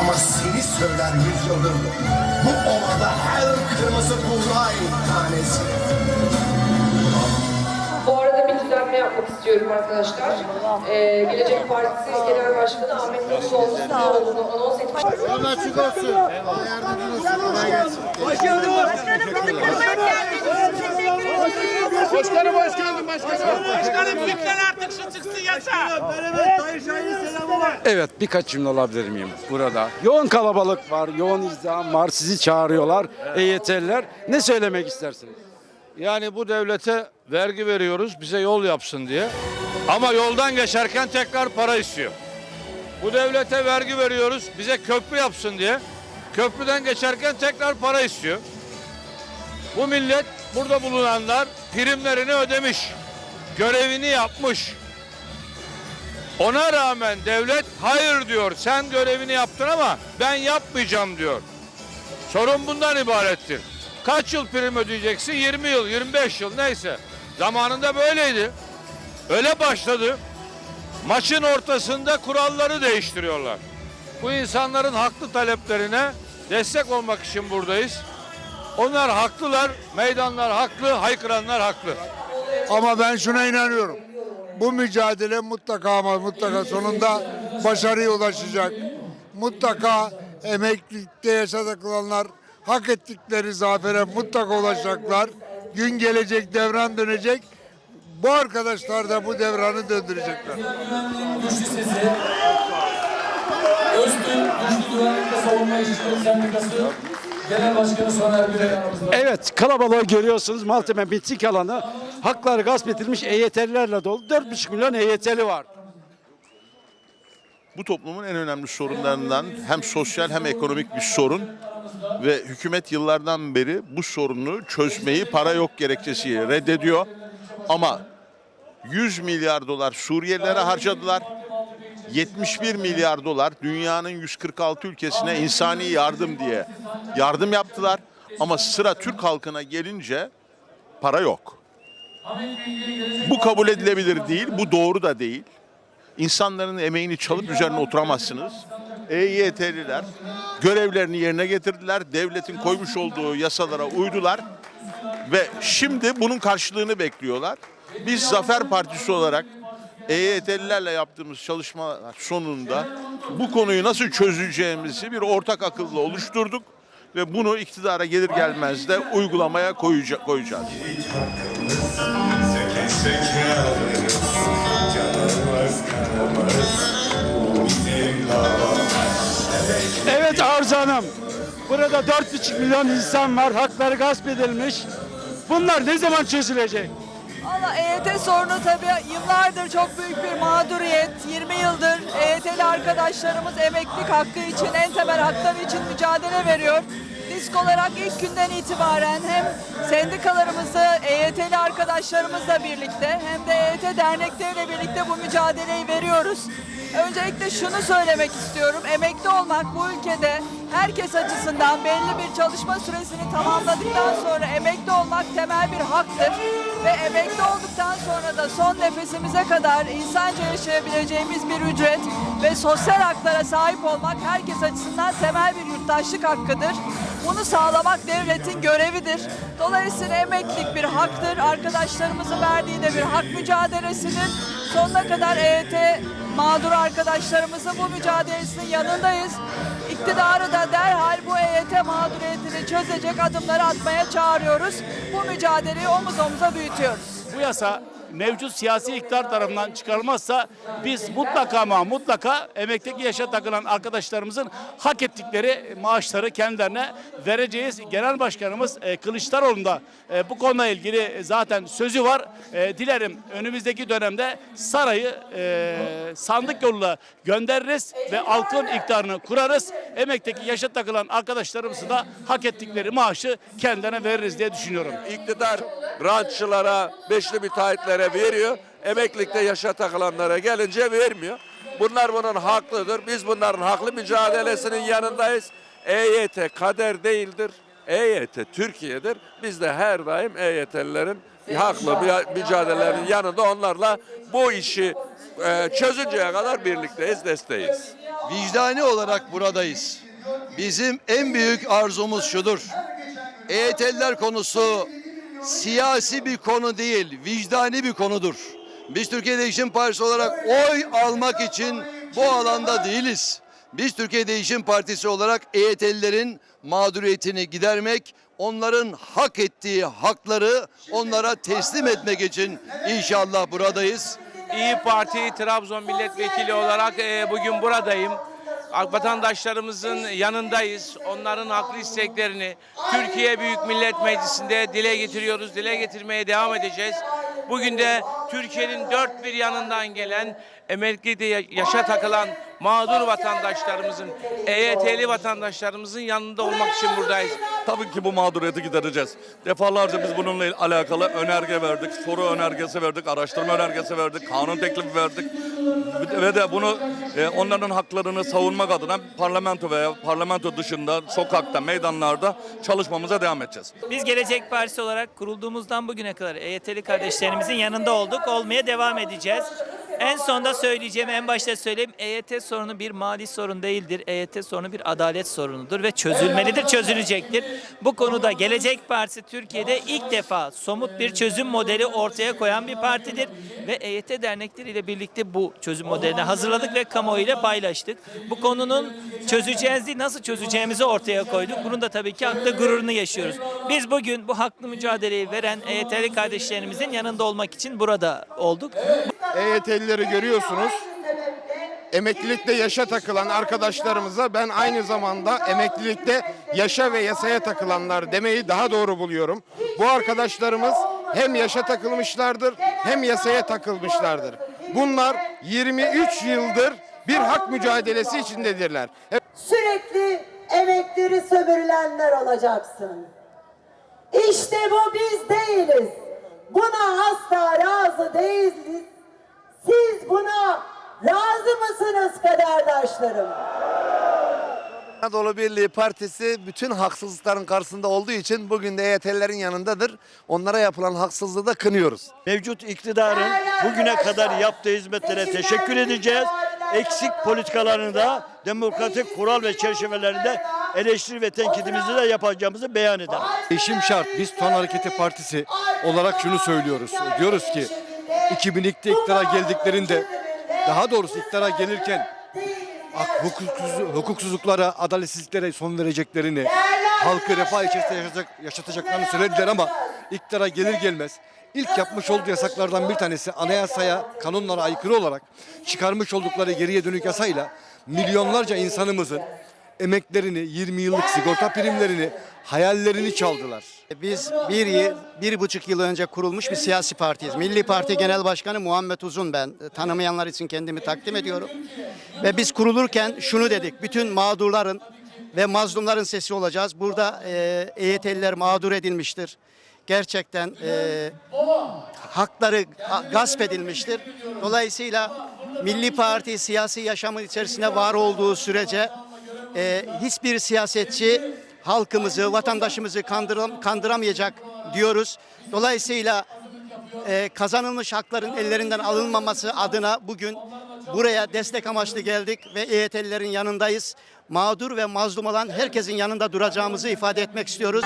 Ama seni söyler yüzyıldır bu ovada her kırmızı buğday tanesi. Yapmak istiyorum arkadaşlar. Ee, Gelecek Partisi Genel Başkanı Ahmet Davutoğlu'nun ne olduğunu anons etmiş. Yolun açık olsun. Allah yardımcınız. Kolay gelsin. Başkanım bizi kırmaya geldiniz. Başkanım hoş geldin başkanım. Başkanım lütfen artık şu çıksın yasa. Evet birkaç cümle alabilir miyim burada? Yoğun kalabalık var, yoğun izdiham var, sizi çağırıyorlar EYT'liler. Ne söylemek istersiniz? Yani bu devlete vergi veriyoruz bize yol yapsın diye. Ama yoldan geçerken tekrar para istiyor. Bu devlete vergi veriyoruz bize köprü yapsın diye. Köprüden geçerken tekrar para istiyor. Bu millet burada bulunanlar primlerini ödemiş. Görevini yapmış. Ona rağmen devlet hayır diyor. Sen görevini yaptın ama ben yapmayacağım diyor. Sorun bundan ibarettir. Kaç yıl prim ödeyeceksin? 20 yıl, 25 yıl neyse. Zamanında böyleydi. Öyle başladı. Maçın ortasında kuralları değiştiriyorlar. Bu insanların haklı taleplerine destek olmak için buradayız. Onlar haklılar, meydanlar haklı, haykıranlar haklı. Ama ben şuna inanıyorum. Bu mücadele mutlaka ama mutlaka sonunda başarıya ulaşacak. Mutlaka emeklilikte yaşadıklarlar hak ettikleri zafere mutlaka ulaşacaklar. Gün gelecek, devran dönecek. Bu arkadaşlar da bu devranı döndürecekler. Güçlü sesi, Öztürk Güçlü Güvenlikte Savunma İşçileri Sendikası Genel Başkanı Soner Gürel yanımızda. Evet kalabalığı görüyorsunuz. Maltepe miting alanı hakları gasp edilmiş EYT'lilerle dolu. 4,5 milyon EYT'li var. bu toplumun en önemli sorunlarından hem sosyal hem ekonomik bir sorun ve hükümet yıllardan beri bu sorunu çözmeyi para yok gerekçesiyle reddediyor. Ama 100 milyar dolar Suriyelilere harcadılar. 71 milyar dolar dünyanın 146 ülkesine insani yardım diye yardım yaptılar. Ama sıra Türk halkına gelince para yok. Bu kabul edilebilir değil, bu doğru da değil. İnsanların emeğini çalıp üzerine oturamazsınız. EYT'liler görevlerini yerine getirdiler. Devletin koymuş olduğu yasalara uydular. Ve şimdi bunun karşılığını bekliyorlar. Biz Zafer Partisi olarak EYT'lilerle yaptığımız çalışmalar sonunda bu konuyu nasıl çözeceğimizi bir ortak akılla oluşturduk. Ve bunu iktidara gelir gelmez de uygulamaya koyacak, koyacağız. Seke seke alırız, Evet Arzu Hanım. Burada 4,5 milyon insan var. Hakları gasp edilmiş. Bunlar ne zaman çözülecek? Valla EYT sorunu tabii yıllardır çok büyük bir mağduriyet. 20 yıldır EYT'li arkadaşlarımız emeklilik hakkı için, en temel hakları için mücadele veriyor. Disk olarak ilk günden itibaren hem sendikalarımızı, EYT'li arkadaşlarımızla birlikte hem de EYT dernekleriyle birlikte bu mücadeleyi veriyoruz. Öncelikle şunu söylemek istiyorum. Emekli olmak bu ülkede herkes açısından belli bir çalışma süresini tamamladıktan sonra emekli olmak temel bir haktır. Ve emekli olduktan sonra da son nefesimize kadar insanca yaşayabileceğimiz bir ücret ve sosyal haklara sahip olmak herkes açısından temel bir yurttaşlık hakkıdır. Bunu sağlamak devletin görevidir. Dolayısıyla emeklilik bir haktır. Arkadaşlarımızın verdiği de bir hak mücadelesidir. Sonuna kadar EYT mağdur arkadaşlarımızın bu mücadelesinin yanındayız. İktidarı da derhal bu EYT mağduriyetini çözecek adımları atmaya çağırıyoruz. Bu mücadeleyi omuz omuza büyütüyoruz. Bu yasa mevcut siyasi iktidar tarafından çıkarılmazsa biz mutlaka ama mutlaka emeklilik yaşa takılan arkadaşlarımızın hak ettikleri maaşları kendilerine vereceğiz. Genel Başkanımız e, Kılıçdaroğlu'nun da e, bu konuyla ilgili zaten sözü var. E, dilerim önümüzdeki dönemde sarayı e, sandık yoluyla göndeririz ve halkın iktidarını kurarız. Emekteki yaşa takılan arkadaşlarımızı da hak ettikleri maaşı kendilerine veririz diye düşünüyorum. İktidar rantçılara, beşli müteahhitlere veriyor. Emeklilikte yaşa takılanlara gelince vermiyor. Bunlar bunun haklıdır. Biz bunların haklı mücadelesinin yanındayız. EYT kader değildir. EYT Türkiye'dir. Biz de her daim EYT'lilerin haklı bir mücadelelerinin yanında onlarla bu işi e, çözünceye kadar birlikteyiz, desteğiz. vicdani olarak buradayız. Bizim en büyük arzumuz şudur. EYT'liler konusu siyasi bir konu değil, vicdani bir konudur. Biz Türkiye Değişim Partisi olarak oy almak için bu alanda değiliz. Biz Türkiye Değişim Partisi olarak EYT'lilerin mağduriyetini gidermek, onların hak ettiği hakları onlara teslim etmek için inşallah buradayız. İyi Parti Trabzon Milletvekili olarak e, bugün buradayım. Vatandaşlarımızın yanındayız. Onların haklı isteklerini Türkiye Büyük Millet Meclisi'nde dile getiriyoruz. Dile getirmeye devam edeceğiz. Bugün de Türkiye'nin dört bir yanından gelen ya- yaşa takılan mağdur vatandaşlarımızın, EYT'li vatandaşlarımızın yanında olmak için buradayız. Tabii ki bu mağduriyeti gidereceğiz. Defalarca biz bununla alakalı önerge verdik, soru önergesi verdik, araştırma önergesi verdik, kanun teklifi verdik. Ve de bunu e, onların haklarını savunmak adına parlamento veya parlamento dışında, sokakta, meydanlarda çalışmamıza devam edeceğiz. Biz Gelecek Partisi olarak kurulduğumuzdan bugüne kadar EYT'li kardeşlerimizin yanında olduk, olmaya devam edeceğiz. En sonda söyleyeceğim, en başta söyleyeyim. EYT sorunu bir mali sorun değildir. EYT sorunu bir adalet sorunudur ve çözülmelidir, çözülecektir. Bu konuda Gelecek Partisi Türkiye'de ilk defa somut bir çözüm modeli ortaya koyan bir partidir. Ve EYT dernekleriyle birlikte bu çözüm modelini hazırladık ve kamuoyuyla paylaştık. Bu konunun çözeceğiz değil, nasıl çözeceğimizi ortaya koyduk. Bunun da tabii ki haklı gururunu yaşıyoruz. Biz bugün bu haklı mücadeleyi veren EYT'li kardeşlerimizin yanında olmak için burada olduk. EYT'lileri görüyorsunuz. Emeklilikte yaşa takılan arkadaşlarımıza ben aynı zamanda emeklilikte yaşa ve yasaya takılanlar demeyi daha doğru buluyorum. Bu arkadaşlarımız hem yaşa takılmışlardır hem yasaya takılmışlardır. Bunlar 23 yıldır bir hak mücadelesi içindedirler. Sürekli emekleri sömürülenler olacaksın. İşte bu biz değiliz. Buna asla razı değiliz. Siz buna razı mısınız kaderdaşlarım? Anadolu Birliği Partisi bütün haksızlıkların karşısında olduğu için bugün de EYT'lilerin yanındadır. Onlara yapılan haksızlığı da kınıyoruz. Mevcut iktidarın bugüne kadar yaptığı hizmetlere teşekkür edeceğiz. Eksik politikalarını da demokratik kural ve çerçevelerinde eleştiri ve tenkidimizi de yapacağımızı beyan eder. Değişim şart. Biz Ton Hareketi Partisi olarak şunu söylüyoruz. Diyoruz ki 2002'de iktidara geldiklerinde daha doğrusu iktidara gelirken hukuksuz, hukuksuzluklara, adaletsizliklere son vereceklerini, halkı refah içerisinde yaşatacak, yaşatacaklarını söylediler ama iktidara gelir gelmez ilk yapmış olduğu yasaklardan bir tanesi anayasaya, kanunlara aykırı olarak çıkarmış oldukları geriye dönük yasayla milyonlarca insanımızın emeklerini, 20 yıllık sigorta primlerini, hayallerini çaldılar. Biz bir, yıl- bir buçuk yıl önce kurulmuş bir siyasi partiyiz. Milli Parti Genel Başkanı Muhammed Uzun ben. Tanımayanlar için kendimi takdim ediyorum. Ve biz kurulurken şunu dedik. Bütün mağdurların ve mazlumların sesi olacağız. Burada e, EYT'liler mağdur edilmiştir. Gerçekten e, hakları gasp edilmiştir. Dolayısıyla Milli Parti siyasi yaşamın içerisinde var olduğu sürece e, hiçbir siyasetçi halkımızı, vatandaşımızı kandıram, kandıramayacak diyoruz. Dolayısıyla e, kazanılmış hakların ellerinden alınmaması adına bugün buraya destek amaçlı geldik ve EYT'lilerin yanındayız. Mağdur ve mazlum olan herkesin yanında duracağımızı ifade etmek istiyoruz.